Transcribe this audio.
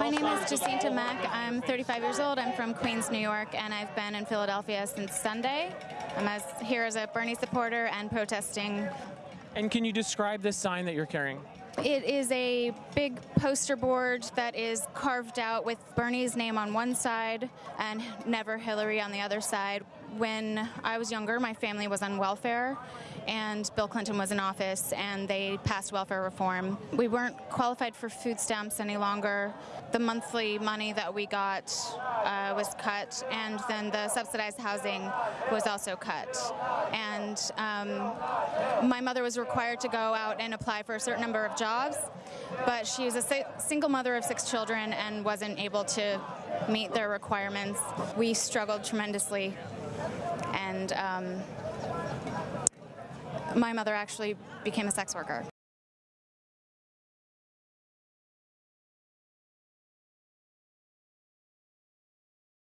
My name is Jacinta Mack. I'm 35 years old. I'm from Queens, New York, and I've been in Philadelphia since Sunday. I'm as, here as a Bernie supporter and protesting. And can you describe this sign that you're carrying? It is a big poster board that is carved out with Bernie's name on one side and Never Hillary on the other side. When I was younger, my family was on welfare, and Bill Clinton was in office, and they passed welfare reform. We weren't qualified for food stamps any longer. The monthly money that we got uh, was cut, and then the subsidized housing was also cut. And um, my mother was required to go out and apply for a certain number of jobs, but she was a si single mother of six children and wasn't able to meet their requirements. We struggled tremendously, and um, my mother actually became a sex worker.